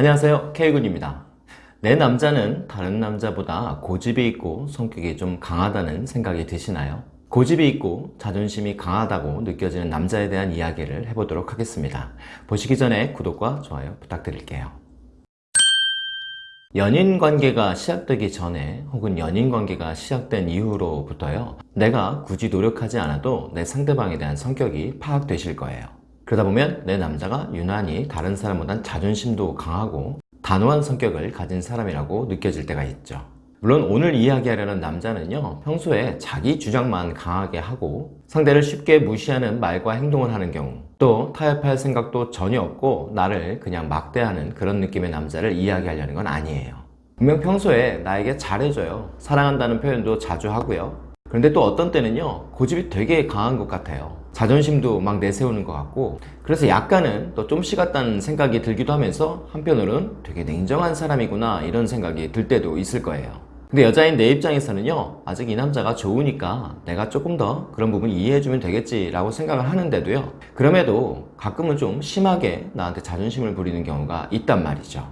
안녕하세요. K군입니다. 내 남자는 다른 남자보다 고집이 있고 성격이 좀 강하다는 생각이 드시나요? 고집이 있고 자존심이 강하다고 느껴지는 남자에 대한 이야기를 해보도록 하겠습니다. 보시기 전에 구독과 좋아요 부탁드릴게요. 연인 관계가 시작되기 전에 혹은 연인 관계가 시작된 이후로부터요 내가 굳이 노력하지 않아도 내 상대방에 대한 성격이 파악되실 거예요 그러다 보면 내 남자가 유난히 다른 사람보단 자존심도 강하고 단호한 성격을 가진 사람이라고 느껴질 때가 있죠. 물론 오늘 이야기하려는 남자는요 평소에 자기 주장만 강하게 하고 상대를 쉽게 무시하는 말과 행동을 하는 경우 또 타협할 생각도 전혀 없고 나를 그냥 막대하는 그런 느낌의 남자를 이야기하려는 건 아니에요. 분명 평소에 나에게 잘해줘요. 사랑한다는 표현도 자주 하고요 그런데 또 어떤 때는요 고집이 되게 강한 것 같아요. 자존심도 막 내세우는 것 같고. 그래서 약간은 또좀 식었다는 생각이 들기도 하면서 한편으로는 되게 냉정한 사람이구나 이런 생각이 들 때도 있을 거예요. 근데 여자인 내 입장에서는요 아직 이 남자가 좋으니까 내가 조금 더 그런 부분 이해해주면 되겠지 라고 생각을 하는데도요 그럼에도 가끔은 좀 심하게 나한테 자존심을 부리는 경우가 있단 말이죠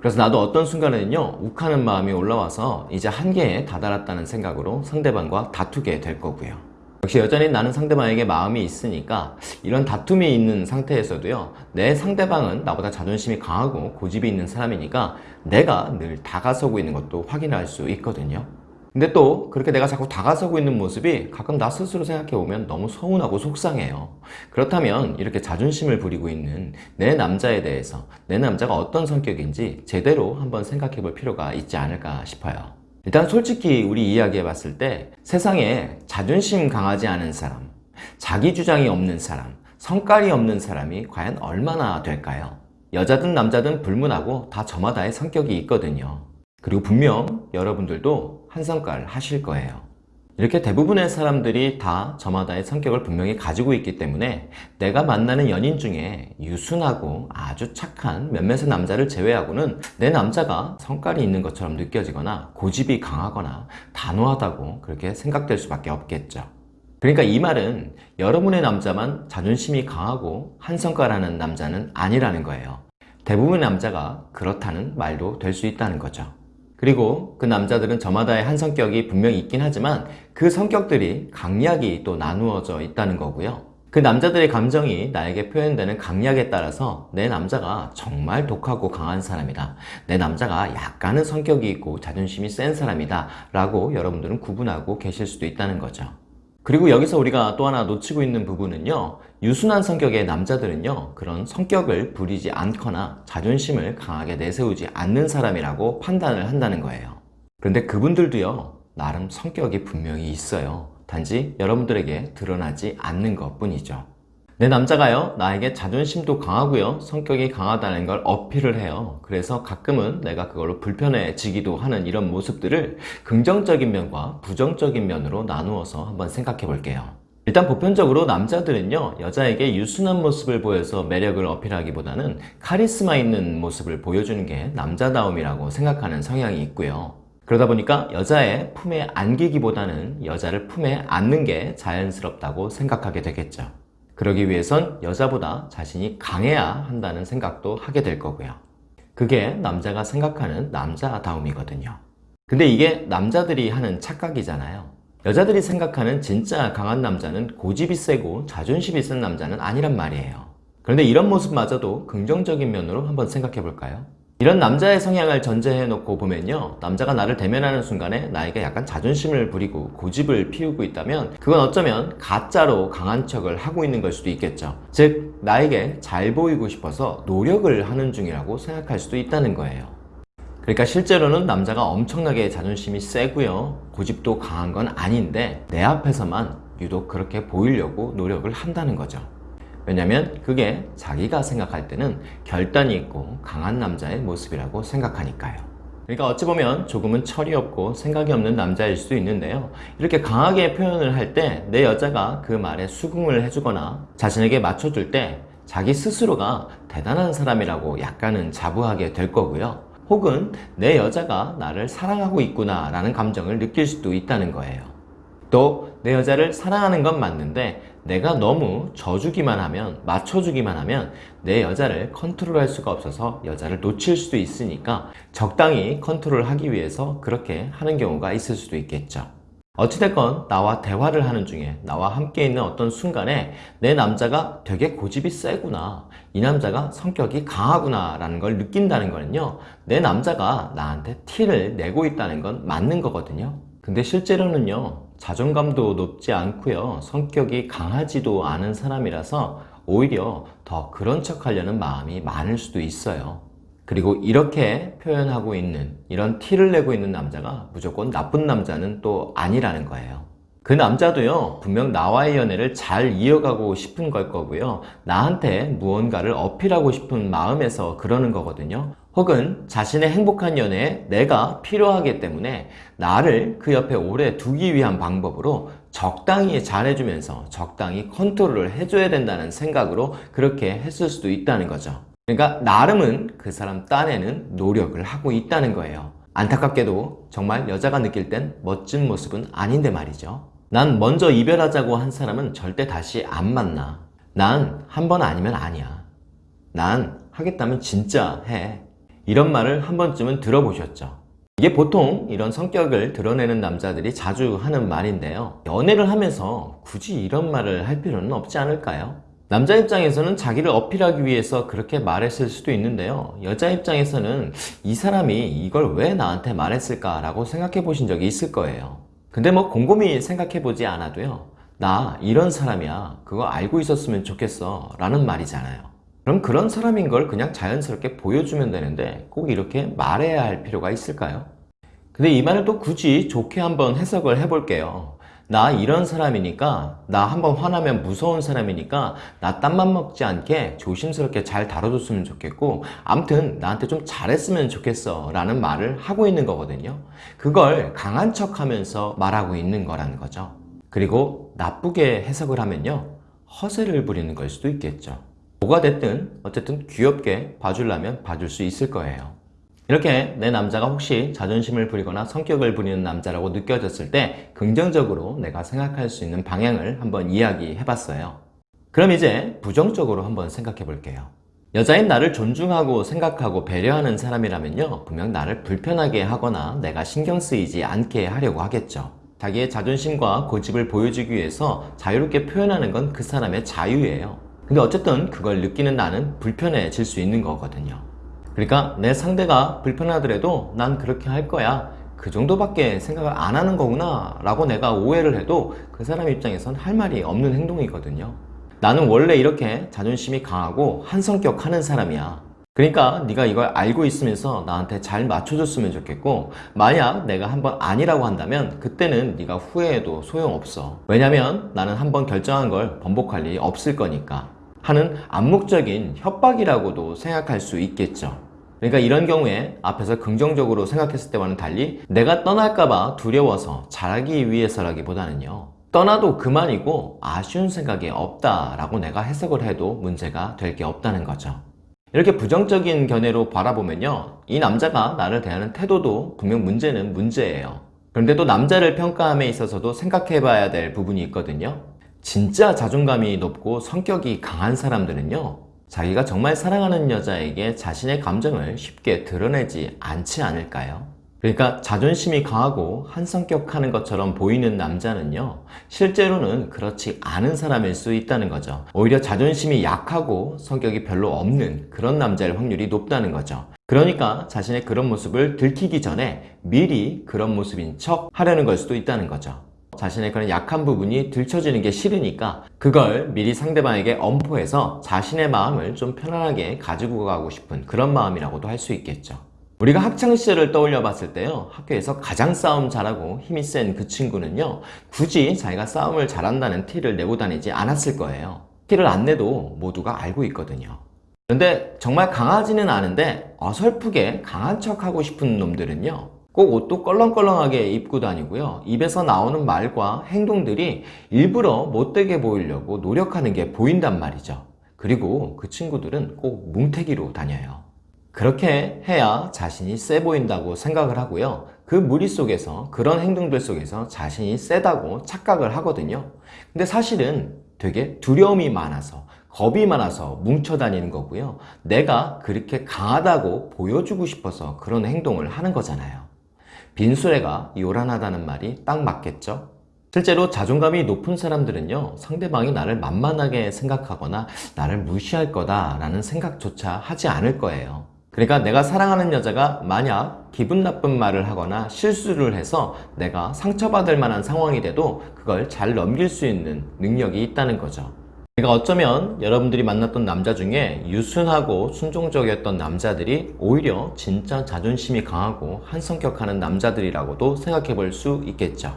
그래서 나도 어떤 순간에는요 욱하는 마음이 올라와서 이제 한계에 다다랐다는 생각으로 상대방과 다투게 될 거고요. 역시 여전히 나는 상대방에게 마음이 있으니까 이런 다툼이 있는 상태에서도요 내 상대방은 나보다 자존심이 강하고 고집이 있는 사람이니까 내가 늘 다가서고 있는 것도 확인할 수 있거든요 근데 또 그렇게 내가 자꾸 다가서고 있는 모습이 가끔 나 스스로 생각해보면 너무 서운하고 속상해요. 그렇다면 이렇게 자존심을 부리고 있는 내 남자에 대해서 내 남자가 어떤 성격인지 제대로 한번 생각해 볼 필요가 있지 않을까 싶어요. 일단 솔직히 우리 이야기해 봤을 때 세상에 자존심 강하지 않은 사람 자기 주장이 없는 사람 성깔이 없는 사람이 과연 얼마나 될까요? 여자든 남자든 불문하고 다 저마다의 성격이 있거든요 그리고 분명 여러분들도 한 성깔 하실 거예요. 이렇게 대부분의 사람들이 다 저마다의 성격을 분명히 가지고 있기 때문에 내가 만나는 연인 중에 유순하고 아주 착한 몇몇의 남자를 제외하고는 내 남자가 성깔이 있는 것처럼 느껴지거나 고집이 강하거나 단호하다고 그렇게 생각될 수밖에 없겠죠. 그러니까 이 말은 여러분의 남자만 자존심이 강하고 한 성깔하는 남자는 아니라는 거예요. 대부분의 남자가 그렇다는 말도 될 수 있다는 거죠 그리고 그 남자들은 저마다의 한 성격이 분명히 있긴 하지만 그 성격들이 강약이 또 나누어져 있다는 거고요. 그 남자들의 감정이 나에게 표현되는 강약에 따라서 내 남자가 정말 독하고 강한 사람이다. 내 남자가 약간은 성격이 있고 자존심이 센 사람이다. 라고 여러분들은 구분하고 계실 수도 있다는 거죠 그리고 여기서 우리가 또 하나 놓치고 있는 부분은요 유순한 성격의 남자들은요 그런 성격을 부리지 않거나 자존심을 강하게 내세우지 않는 사람이라고 판단을 한다는 거예요. 그런데 그분들도요 나름 성격이 분명히 있어요. 단지 여러분들에게 드러나지 않는 것 뿐이죠 내 남자가요 나에게 자존심도 강하고요 성격이 강하다는 걸 어필을 해요. 그래서 가끔은 내가 그걸로 불편해지기도 하는 이런 모습들을 긍정적인 면과 부정적인 면으로 나누어서 한번 생각해 볼게요. 일단 보편적으로 남자들은요 여자에게 유순한 모습을 보여서 매력을 어필하기보다는 카리스마 있는 모습을 보여주는 게 남자다움이라고 생각하는 성향이 있고요. 그러다 보니까 여자의 품에 안기기보다는 여자를 품에 안는 게 자연스럽다고 생각하게 되겠죠 그러기 위해선 여자보다 자신이 강해야 한다는 생각도 하게 될 거고요. 그게 남자가 생각하는 남자다움이거든요. 근데 이게 남자들이 하는 착각이잖아요. 여자들이 생각하는 진짜 강한 남자는 고집이 세고 자존심이 센 남자는 아니란 말이에요. 그런데 이런 모습마저도 긍정적인 면으로 한번 생각해 볼까요? 이런 남자의 성향을 전제해 놓고 보면요 남자가 나를 대면하는 순간에 나에게 약간 자존심을 부리고 고집을 피우고 있다면 그건 어쩌면 가짜로 강한 척을 하고 있는 걸 수도 있겠죠. 즉 나에게 잘 보이고 싶어서 노력을 하는 중이라고 생각할 수도 있다는 거예요. 그러니까 실제로는 남자가 엄청나게 자존심이 세고요 고집도 강한 건 아닌데 내 앞에서만 유독 그렇게 보이려고 노력을 한다는 거죠 왜냐면 그게 자기가 생각할 때는 결단이 있고 강한 남자의 모습이라고 생각하니까요. 그러니까 어찌 보면 조금은 철이 없고 생각이 없는 남자일 수도 있는데요. 이렇게 강하게 표현을 할 때 내 여자가 그 말에 수긍을 해주거나 자신에게 맞춰줄 때 자기 스스로가 대단한 사람이라고 약간은 자부하게 될 거고요. 혹은 내 여자가 나를 사랑하고 있구나 라는 감정을 느낄 수도 있다는 거예요 또 내 여자를 사랑하는 건 맞는데 내가 너무 져주기만 하면 맞춰주기만 하면 내 여자를 컨트롤할 수가 없어서 여자를 놓칠 수도 있으니까 적당히 컨트롤하기 위해서 그렇게 하는 경우가 있을 수도 있겠죠. 어찌됐건 나와 대화를 하는 중에 나와 함께 있는 어떤 순간에 내 남자가 되게 고집이 세구나 이 남자가 성격이 강하구나 라는 걸 느낀다는 거는요 내 남자가 나한테 티를 내고 있다는 건 맞는 거거든요 근데 실제로는요 자존감도 높지 않고요. 성격이 강하지도 않은 사람이라서 오히려 더 그런 척 하려는 마음이 많을 수도 있어요. 그리고 이렇게 표현하고 있는 이런 티를 내고 있는 남자가 무조건 나쁜 남자는 또 아니라는 거예요. 그 남자도요 분명 나와의 연애를 잘 이어가고 싶은 걸 거고요. 나한테 무언가를 어필하고 싶은 마음에서 그러는 거거든요 혹은 자신의 행복한 연애에 내가 필요하기 때문에 나를 그 옆에 오래 두기 위한 방법으로 적당히 잘해주면서 적당히 컨트롤을 해줘야 된다는 생각으로 그렇게 했을 수도 있다는 거죠. 그러니까 나름은 그 사람 딴에는 노력을 하고 있다는 거예요. 안타깝게도 정말 여자가 느낄 땐 멋진 모습은 아닌데 말이죠. 난 먼저 이별하자고 한 사람은 절대 다시 안 만나. 난 한 번 아니면 아니야. 난 하겠다면 진짜 해 이런 말을 한 번쯤은 들어보셨죠? 이게 보통 이런 성격을 드러내는 남자들이 자주 하는 말인데요. 연애를 하면서 굳이 이런 말을 할 필요는 없지 않을까요? 남자 입장에서는 자기를 어필하기 위해서 그렇게 말했을 수도 있는데요. 여자 입장에서는 이 사람이 이걸 왜 나한테 말했을까 라고 생각해 보신 적이 있을 거예요. 근데 뭐 곰곰이 생각해 보지 않아도요. 나 이런 사람이야. 그거 알고 있었으면 좋겠어. 라는 말이잖아요 그럼 그런 사람인 걸 그냥 자연스럽게 보여주면 되는데 꼭 이렇게 말해야 할 필요가 있을까요? 근데 이 말을 또 굳이 좋게 한번 해석을 해볼게요. 나 이런 사람이니까 나 한번 화나면 무서운 사람이니까 나 땀만 먹지 않게 조심스럽게 잘 다뤄줬으면 좋겠고 암튼 나한테 좀 잘했으면 좋겠어 라는 말을 하고 있는 거거든요. 그걸 강한 척 하면서 말하고 있는 거라는 거죠. 그리고 나쁘게 해석을 하면요 허세를 부리는 걸 수도 있겠죠 뭐가 됐든 어쨌든 귀엽게 봐주려면 봐줄 수 있을 거예요. 이렇게 내 남자가 혹시 자존심을 부리거나 성격을 부리는 남자라고 느껴졌을 때 긍정적으로 내가 생각할 수 있는 방향을 한번 이야기해 봤어요. 그럼 이제 부정적으로 한번 생각해 볼게요. 여자인 나를 존중하고 생각하고 배려하는 사람이라면요 분명 나를 불편하게 하거나 내가 신경 쓰이지 않게 하려고 하겠죠. 자기의 자존심과 고집을 보여주기 위해서 자유롭게 표현하는 건 그 사람의 자유예요 근데 어쨌든 그걸 느끼는 나는 불편해질 수 있는 거거든요. 그러니까 내 상대가 불편하더라도 난 그렇게 할 거야. 그 정도밖에 생각을 안 하는 거구나 라고 내가 오해를 해도 그 사람 입장에선 할 말이 없는 행동이거든요. 나는 원래 이렇게 자존심이 강하고 한성격 하는 사람이야. 그러니까 네가 이걸 알고 있으면서 나한테 잘 맞춰줬으면 좋겠고 만약 내가 한번 아니라고 한다면 그때는 네가 후회해도 소용없어. 왜냐면 나는 한번 결정한 걸 번복할 일이 없을 거니까 하는 암묵적인 협박이라고도 생각할 수 있겠죠. 그러니까 이런 경우에 앞에서 긍정적으로 생각했을 때와는 달리 내가 떠날까봐 두려워서 잘하기 위해서라기보다는요 떠나도 그만이고 아쉬운 생각이 없다라고 내가 해석을 해도 문제가 될 게 없다는 거죠. 이렇게 부정적인 견해로 바라보면요 이 남자가 나를 대하는 태도도 분명 문제는 문제예요. 그런데 또 남자를 평가함에 있어서도 생각해 봐야 될 부분이 있거든요 진짜 자존감이 높고 성격이 강한 사람들은요 자기가 정말 사랑하는 여자에게 자신의 감정을 쉽게 드러내지 않지 않을까요? 그러니까 자존심이 강하고 한성격하는 것처럼 보이는 남자는요 실제로는 그렇지 않은 사람일 수 있다는 거죠. 오히려 자존심이 약하고 성격이 별로 없는 그런 남자일 확률이 높다는 거죠. 그러니까 자신의 그런 모습을 들키기 전에 미리 그런 모습인 척 하려는 걸 수도 있다는 거죠 자신의 그런 약한 부분이 들춰지는 게 싫으니까 그걸 미리 상대방에게 엄포해서 자신의 마음을 좀 편안하게 가지고 가고 싶은 그런 마음이라고도 할 수 있겠죠. 우리가 학창시절을 떠올려 봤을 때요 학교에서 가장 싸움 잘하고 힘이 센 그 친구는요 굳이 자기가 싸움을 잘한다는 티를 내고 다니지 않았을 거예요. 티를 안 내도 모두가 알고 있거든요. 그런데 정말 강하지는 않은데 어설프게 강한 척 하고 싶은 놈들은요 꼭 옷도 껄렁껄렁하게 입고 다니고요 입에서 나오는 말과 행동들이 일부러 못되게 보이려고 노력하는 게 보인단 말이죠 그리고 그 친구들은 꼭 뭉태기로 다녀요 그렇게 해야 자신이 세 보인다고 생각을 하고요. 그 무리 속에서 그런 행동들 속에서 자신이 세다고 착각을 하거든요. 근데 사실은 되게 두려움이 많아서 겁이 많아서 뭉쳐 다니는 거고요. 내가 그렇게 강하다고 보여주고 싶어서 그런 행동을 하는 거잖아요. 빈수레가 요란하다는 말이 딱 맞겠죠? 실제로 자존감이 높은 사람들은요, 상대방이 나를 만만하게 생각하거나 나를 무시할 거다라는 생각조차 하지 않을 거예요. 그러니까 내가 사랑하는 여자가 만약 기분 나쁜 말을 하거나 실수를 해서 내가 상처받을 만한 상황이 돼도 그걸 잘 넘길 수 있는 능력이 있다는 거죠. 그러니까 어쩌면 여러분들이 만났던 남자 중에 유순하고 순종적이었던 남자들이 오히려 진짜 자존심이 강하고 한성격하는 남자들이라고도 생각해 볼 수 있겠죠.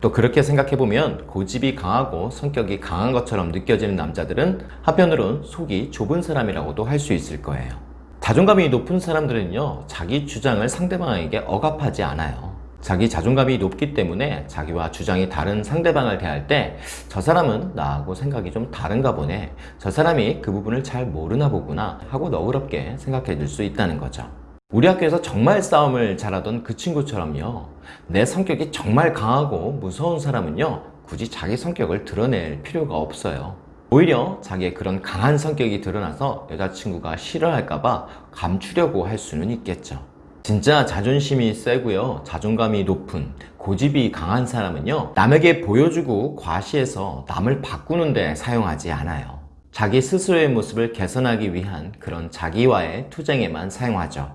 또 그렇게 생각해보면 고집이 강하고 성격이 강한 것처럼 느껴지는 남자들은 한편으론 속이 좁은 사람이라고도 할 수 있을 거예요. 자존감이 높은 사람들은요, 자기 주장을 상대방에게 억압하지 않아요. 자기 자존감이 높기 때문에 자기와 주장이 다른 상대방을 대할 때 저 사람은 나하고 생각이 좀 다른가 보네. 저 사람이 그 부분을 잘 모르나 보구나 하고 너그럽게 생각해 줄 수 있다는 거죠. 우리 학교에서 정말 싸움을 잘하던 그 친구처럼요. 내 성격이 정말 강하고 무서운 사람은요. 굳이 자기 성격을 드러낼 필요가 없어요. 오히려 자기의 그런 강한 성격이 드러나서 여자친구가 싫어할까봐 감추려고 할 수는 있겠죠. 진짜 자존심이 세고요. 자존감이 높은 고집이 강한 사람은요. 남에게 보여주고 과시해서 남을 바꾸는 데 사용하지 않아요. 자기 스스로의 모습을 개선하기 위한 그런 자기와의 투쟁에만 사용하죠.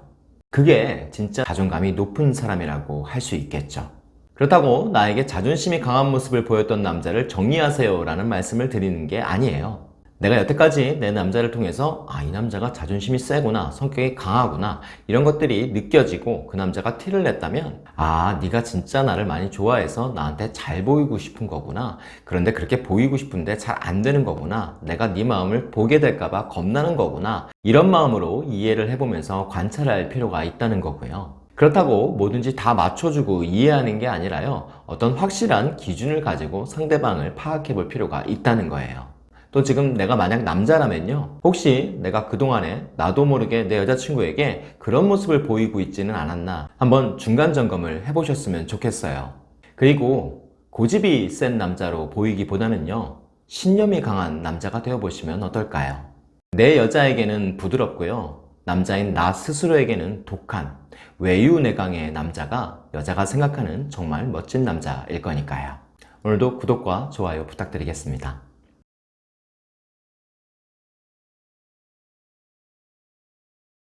그게 진짜 자존감이 높은 사람이라고 할 수 있겠죠. 그렇다고 나에게 자존심이 강한 모습을 보였던 남자를 정리하세요 라는 말씀을 드리는 게 아니에요. 내가 여태까지 내 남자를 통해서 아 이 남자가 자존심이 세구나 성격이 강하구나 이런 것들이 느껴지고 그 남자가 티를 냈다면 아 네가 진짜 나를 많이 좋아해서 나한테 잘 보이고 싶은 거구나 그런데 그렇게 보이고 싶은데 잘 안 되는 거구나 내가 네 마음을 보게 될까봐 겁나는 거구나 이런 마음으로 이해를 해보면서 관찰할 필요가 있다는 거고요. 그렇다고 뭐든지 다 맞춰주고 이해하는 게 아니라요. 어떤 확실한 기준을 가지고 상대방을 파악해 볼 필요가 있다는 거예요 또 지금 내가 만약 남자라면요. 혹시 내가 그동안에 나도 모르게 내 여자친구에게 그런 모습을 보이고 있지는 않았나 한번 중간 점검을 해보셨으면 좋겠어요. 그리고 고집이 센 남자로 보이기보다는요. 신념이 강한 남자가 되어보시면 어떨까요? 내 여자에게는 부드럽고요. 남자인 나 스스로에게는 독한 외유내강의 남자가 여자가 생각하는 정말 멋진 남자일 거니까요. 오늘도 구독과 좋아요 부탁드리겠습니다